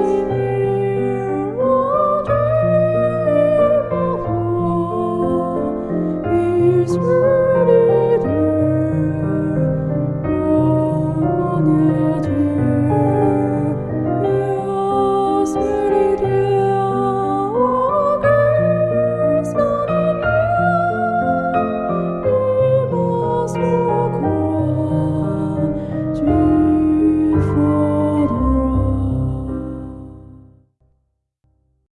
easy here